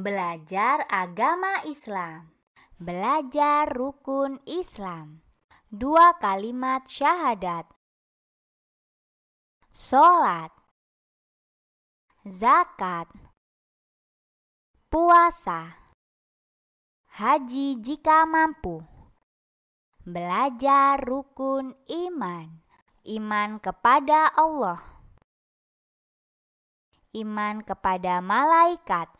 Belajar agama Islam. Belajar rukun Islam. Dua kalimat syahadat. Sholat. Zakat. Puasa. Haji jika mampu. Belajar rukun iman. Iman kepada Allah. Iman kepada malaikat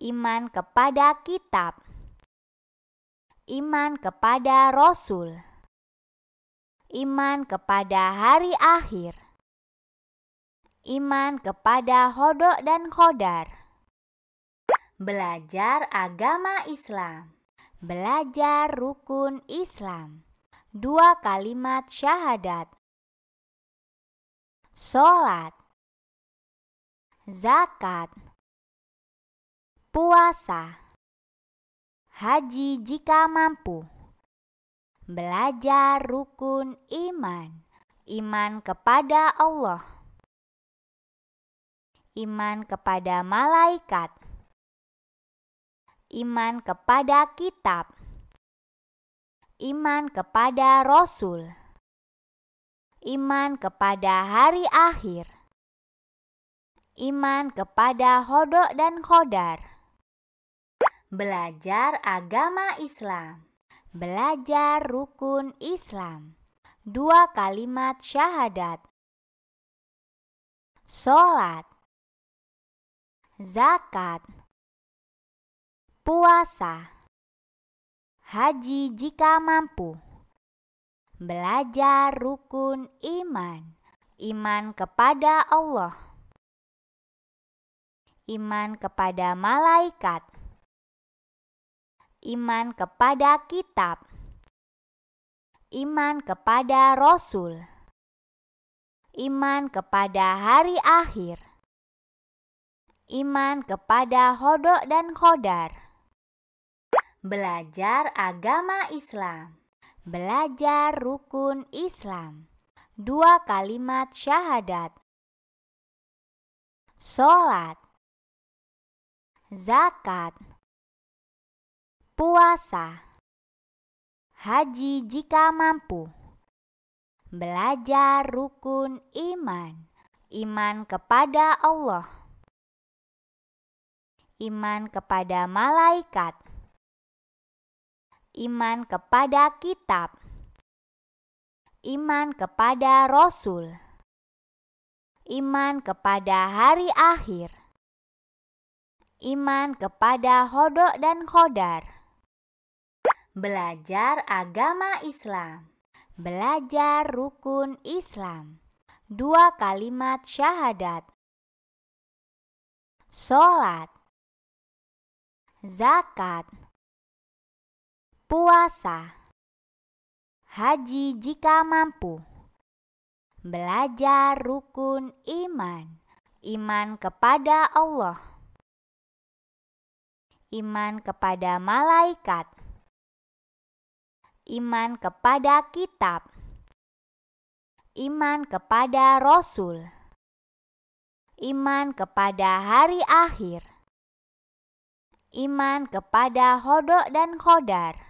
iman kepada kitab, iman kepada rasul, iman kepada hari akhir, iman kepada hodok dan khodar. Belajar agama Islam, belajar rukun Islam, dua kalimat syahadat, sholat, zakat, puasa, haji jika mampu, belajar rukun iman, iman kepada Allah, iman kepada malaikat, iman kepada kitab, iman kepada rasul, iman kepada hari akhir, iman kepada hodok dan khodar Belajar agama Islam. Belajar rukun Islam. Dua kalimat syahadat. Sholat. Zakat. Puasa. Haji jika mampu. Belajar rukun iman. Iman kepada Allah. Iman kepada malaikat iman kepada kitab, iman kepada rasul, iman kepada hari akhir, iman kepada hodok dan khodar. Belajar agama Islam, belajar rukun Islam, dua kalimat syahadat, sholat, zakat, puasa, haji jika mampu, belajar rukun iman, iman kepada Allah, iman kepada malaikat, iman kepada kitab, iman kepada rasul, iman kepada hari akhir, iman kepada hodok dan khodar Belajar agama Islam. Belajar rukun Islam. Dua kalimat syahadat. Sholat. Zakat. Puasa. Haji jika mampu. Belajar rukun iman. Iman kepada Allah. Iman kepada malaikat iman kepada kitab, iman kepada rasul, iman kepada hari akhir, iman kepada hodok dan khodar